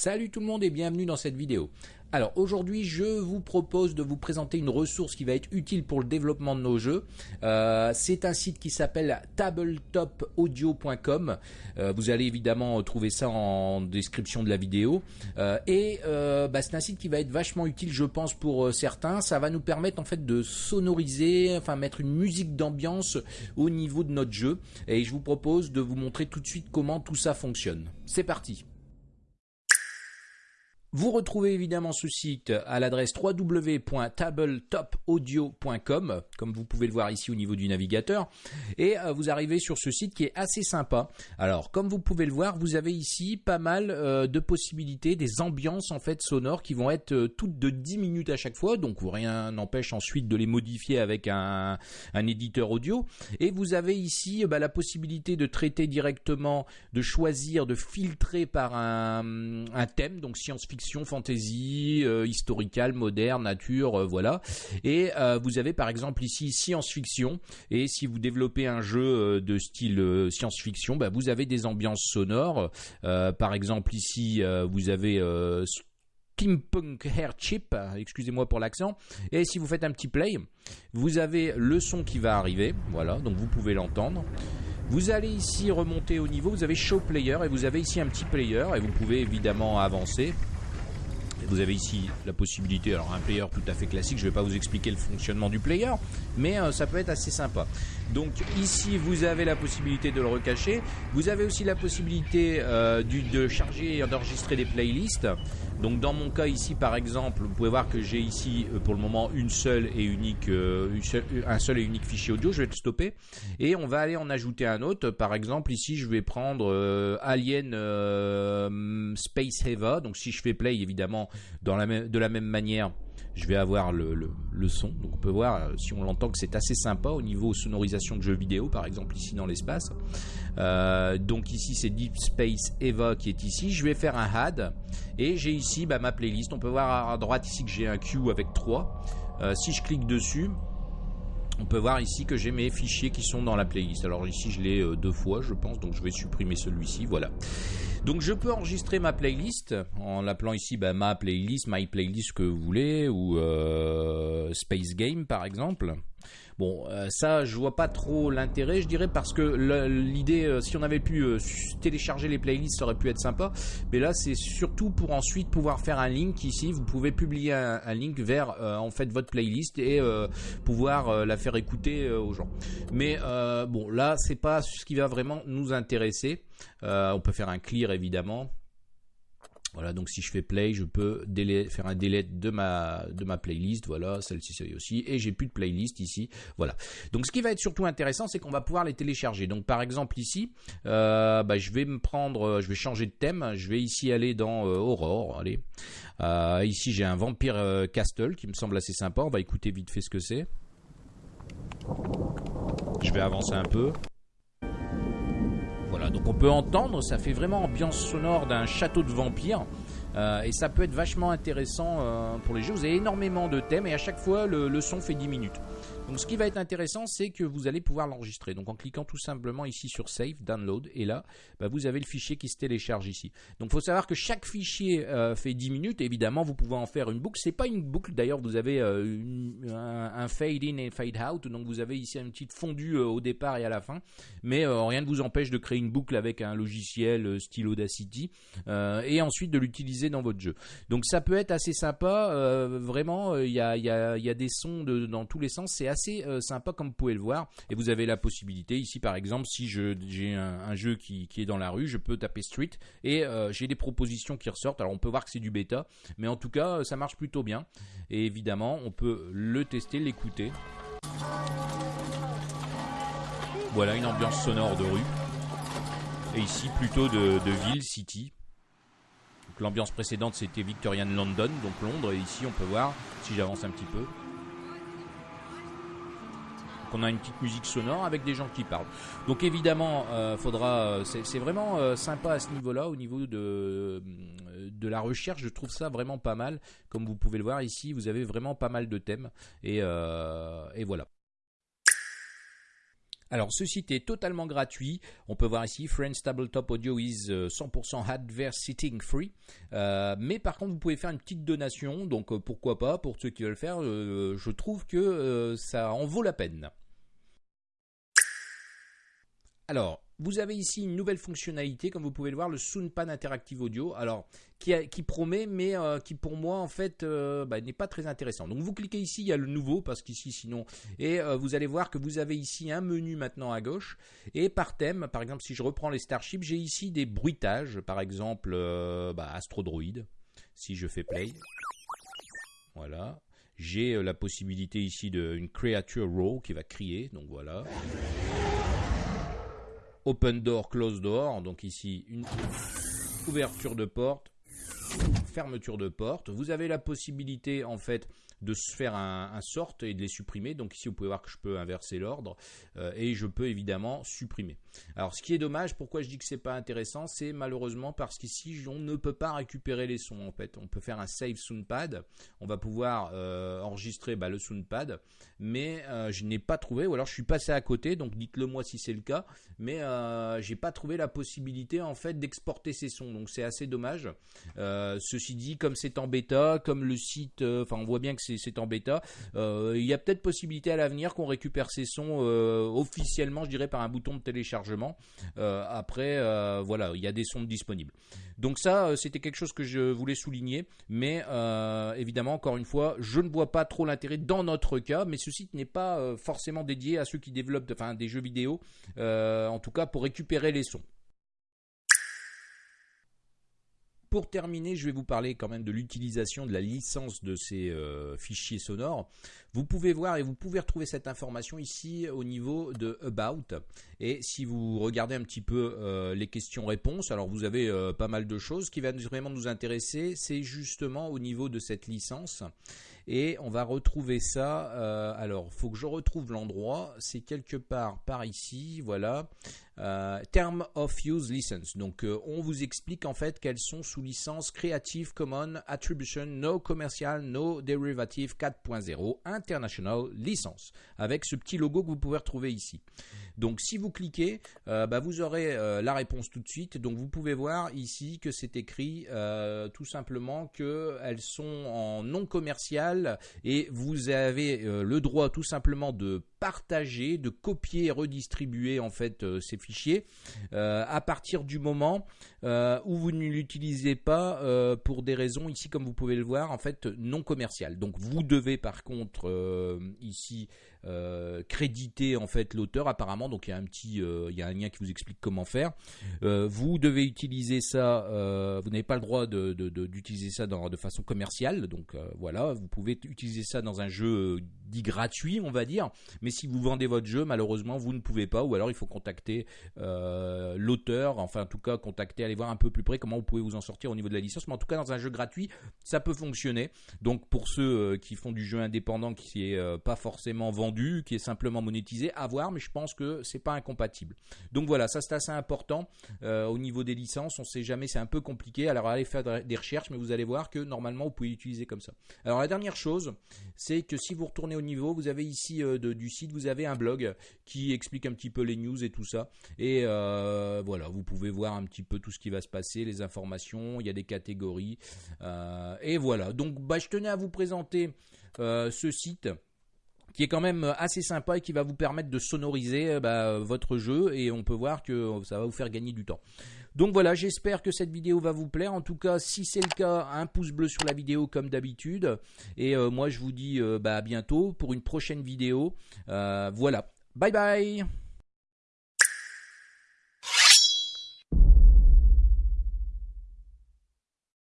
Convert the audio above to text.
Salut tout le monde et bienvenue dans cette vidéo. Alors aujourd'hui je vous propose de vous présenter une ressource qui va être utile pour le développement de nos jeux. Euh, c'est un site qui s'appelle tabletopaudio.com. Euh, vous allez évidemment trouver ça en description de la vidéo. Euh, et bah, c'est un site qui va être vachement utile je pense pour certains. Ça va nous permettre en fait de sonoriser, enfin mettre une musique d'ambiance au niveau de notre jeu. Et je vous propose de vous montrer tout de suite comment tout ça fonctionne. C'est parti vous retrouvez évidemment ce site à l'adresse www.tabletopaudio.com, comme vous pouvez le voir ici au niveau du navigateur, et euh, vous arrivez sur ce site qui est assez sympa. Alors, comme vous pouvez le voir, vous avez ici pas mal euh, de possibilités, des ambiances en fait sonores qui vont être euh, toutes de 10 minutes à chaque fois, donc rien n'empêche ensuite de les modifier avec un, éditeur audio. Et vous avez ici bah, la possibilité de traiter directement, de choisir, de filtrer par un, un thème, donc science-fiction fantasy, euh, moderne, nature, euh, voilà. Et euh, vous avez par exemple ici science-fiction. Et si vous développez un jeu de style science-fiction, bah, vous avez des ambiances sonores. par exemple ici, vous avez Steampunk Hair Chip, excusez-moi pour l'accent. Et si vous faites un petit play, vous avez le son qui va arriver, voilà, donc vous pouvez l'entendre. Vous allez ici remonter au niveau, vous avez Show Player et vous avez ici un petit player et vous pouvez évidemment avancer. Vous avez ici la possibilité, alors un player tout à fait classique, je ne vais pas vous expliquer le fonctionnement du player, mais euh, ça peut être assez sympa. Donc ici vous avez la possibilité de le recacher, vous avez aussi la possibilité euh, de charger et d'enregistrer des playlists. Donc dans mon cas ici par exemple, vous pouvez voir que j'ai ici euh, pour le moment une seule et unique, un seul et unique fichier audio, je vais le stopper et on va aller en ajouter un autre. Par exemple ici je vais prendre Alien Space Eva, donc si je fais play évidemment de la même manière, je vais avoir le, son. On peut voir, euh, si on l'entend, que c'est assez sympa au niveau sonorisation de jeux vidéo, par exemple ici dans l'espace. Euh, donc ici c'est Deep Space Eva qui est ici. Je vais faire un add et j'ai ici bah, ma playlist. On peut voir à droite ici que j'ai un queue avec 3. Euh, si je clique dessus, on peut voir ici que j'ai mes fichiers qui sont dans la playlist. Alors ici je l'ai deux fois je pense, donc je vais supprimer celui-ci, voilà. Donc je peux enregistrer ma playlist en l'appelant ici bah, ma playlist, my playlist que vous voulez, ou euh, Space Game par exemple. Bon, euh, ça, je vois pas trop l'intérêt, je dirais, parce que l'idée, euh, si on avait pu télécharger les playlists, ça aurait pu être sympa. Mais là, c'est surtout pour ensuite pouvoir faire un link ici. Vous pouvez publier un, link vers en fait votre playlist et pouvoir la faire écouter aux gens. Mais bon, là, c'est pas ce qui va vraiment nous intéresser. Euh, on peut faire un clear évidemment. Voilà, donc si je fais play, je peux faire un delete de ma, playlist. Voilà, celle-ci c'est aussi. Et j'ai plus de playlist ici. Voilà. Donc ce qui va être surtout intéressant, c'est qu'on va pouvoir les télécharger. Donc par exemple ici, euh, bah, je vais me prendre, euh, je vais changer de thème. Je vais ici aller dans Aurore. Allez. ici j'ai un Vampire Castle qui me semble assez sympa. On va écouter vite fait ce que c'est. Je vais avancer un peu donc on peut entendre, ça fait vraiment ambiance sonore d'un château de vampires. Euh, et ça peut être vachement intéressant euh, pour les jeux. Vous avez énormément de thèmes et à chaque fois le son fait 10 minutes. Donc ce qui va être intéressant, c'est que vous allez pouvoir l'enregistrer. Donc en cliquant tout simplement ici sur Save, Download, et là, bah, vous avez le fichier qui se télécharge ici. Donc il faut savoir que chaque fichier euh, fait 10 minutes. Évidemment, vous pouvez en faire une boucle. C'est pas une boucle. D'ailleurs, vous avez euh, un, fade in et fade out. Donc vous avez ici une petite fondue euh, au départ et à la fin. Mais rien ne vous empêche de créer une boucle avec un logiciel style Audacity et ensuite de l'utiliser dans votre jeu. Donc ça peut être assez sympa. vraiment, il y a, des sons dans tous les sens. C'est euh, sympa comme vous pouvez le voir. Et vous avez la possibilité ici par exemple si j'ai un, jeu qui, est dans la rue, je peux taper Street et euh, j'ai des propositions qui ressortent. Alors on peut voir que c'est du bêta, mais en tout cas ça marche plutôt bien. Et évidemment on peut le tester, l'écouter. Voilà une ambiance sonore de rue. Et ici plutôt de, de ville, city. L'ambiance précédente c'était Victorian London, donc Londres, et ici on peut voir, si j'avance un petit peu, qu'on a une petite musique sonore avec des gens qui parlent. Donc évidemment, euh, faudra. C'est vraiment euh, sympa à ce niveau-là, au niveau de la recherche. Je trouve ça vraiment pas mal. Comme vous pouvez le voir ici, vous avez vraiment pas mal de thèmes et, euh, voilà. Alors ce site est totalement gratuit. On peut voir ici Friends Tabletop Audio is 100% adverse sitting free. Euh, mais par contre vous pouvez faire une petite donation. Donc euh, pourquoi pas? Pour ceux qui veulent le faire. Euh, je trouve que ça en vaut la peine. Alors vous avez ici une nouvelle fonctionnalité, comme vous pouvez le voir, le Soundpad Interactive Audio, alors qui, promet, mais euh, qui pour moi en fait euh, bah, n'est pas très intéressant. Donc vous cliquez ici, il y a le nouveau, parce qu'ici sinon, et euh, vous allez voir que vous avez ici un menu maintenant à gauche, et par thème, par exemple si je reprends les Starships, j'ai ici des bruitages, par exemple bah, Astrodroid, si je fais play, voilà. J'ai la possibilité ici d'une creature row qui va crier, donc voilà open door, close door. Donc ici, une ouverture de porte, fermeture de porte. Vous avez la possibilité en fait de se faire un, sort et de les supprimer. Donc ici, vous pouvez voir que je peux inverser l'ordre euh, et je peux évidemment supprimer. Alors, ce qui est dommage, pourquoi je dis que c'est pas intéressant, c'est malheureusement parce qu'ici, on ne peut pas récupérer les sons. En fait, on peut faire un save soundpad. On va pouvoir euh, enregistrer bah, le soundpad, mais euh, je n'ai pas trouvé, ou alors je suis passé à côté. Donc, dites-le moi si c'est le cas, mais j'ai pas trouvé la possibilité en fait d'exporter ces sons. Donc, c'est assez dommage. Ceci dit, comme c'est en bêta, comme le site, enfin, on voit bien que c'est en bêta. Euh, il y a peut-être possibilité à l'avenir qu'on récupère ces sons euh, officiellement, je dirais, par un bouton de téléchargement. Euh, après, voilà, il y a des sons disponibles. Donc ça, c'était quelque chose que je voulais souligner, mais évidemment, encore une fois, je ne vois pas trop l'intérêt dans notre cas, mais ce site n'est pas forcément dédié à ceux qui développent des jeux vidéo, en tout cas pour récupérer les sons. Pour terminer, je vais vous parler quand même de l'utilisation de la licence de ces euh, fichiers sonores. Vous pouvez voir et vous pouvez retrouver cette information ici au niveau de About. Et si vous regardez un petit peu euh, les questions-réponses, alors vous avez euh, pas mal de choses. Ce qui va vraiment nous intéresser, c'est justement au niveau de cette licence. Et on va retrouver ça. alors, il faut que je retrouve l'endroit. C'est quelque part par ici. Voilà. Euh, term of Use License. Donc euh, on vous explique en fait qu'elles sont sous licence Creative Commons Attribution No Commercial No Derivative 4.0 International License avec ce petit logo que vous pouvez retrouver ici. Donc si vous cliquez, euh, bah, vous aurez la réponse tout de suite. Donc vous pouvez voir ici que c'est écrit tout simplement qu'elles sont en non commercial et vous avez le droit tout simplement de partager, de copier et redistribuer en fait ces euh, à partir du moment euh, où vous ne l'utilisez pas euh, pour des raisons ici comme vous pouvez le voir en fait non commerciales. Donc vous devez par contre ici euh, créditer en fait l'auteur apparemment. Donc il y a un petit euh, il y a un lien qui vous explique comment faire. Euh, vous devez utiliser ça vous n'avez pas le droit d'utiliser de, ça dans, de façon commerciale. Donc voilà vous pouvez utiliser ça dans un jeu dit gratuit on va dire. Mais si vous vendez votre jeu malheureusement vous ne pouvez pas. Ou alors il faut contacter l'auteur. Enfin en tout cas contacter aller voir un peu plus près comment vous pouvez vous en sortir au niveau de la licence. Mais en tout cas dans un jeu gratuit ça peut fonctionner. Donc pour ceux qui font du jeu indépendant qui est pas forcément vendu qui est simplement monétisé, à voir, mais je pense que c'est pas incompatible. Donc voilà, ça c'est assez important euh, au niveau des licences. On sait jamais, c'est un peu compliqué. Alors allez faire des recherches, mais vous allez voir que normalement vous pouvez l'utiliser comme ça. Alors la dernière chose, c'est que si vous retournez au niveau, vous avez ici euh, du site, vous avez un blog qui explique un petit peu les news et tout ça. Et euh, voilà, vous pouvez voir un petit peu tout ce qui va se passer, les informations. Il y a des catégories. et voilà. Donc bah, je tenais à vous présenter ce site qui est quand même assez sympa et qui va vous permettre de sonoriser euh, bah, votre jeu et on peut voir que ça va vous faire gagner du temps. Donc voilà, j'espère que cette vidéo va vous plaire. En tout cas, si c'est le cas, un pouce bleu sur la vidéo comme d'habitude. Et euh, moi, je vous dis euh, bah, à bientôt pour une prochaine vidéo. voilà, bye bye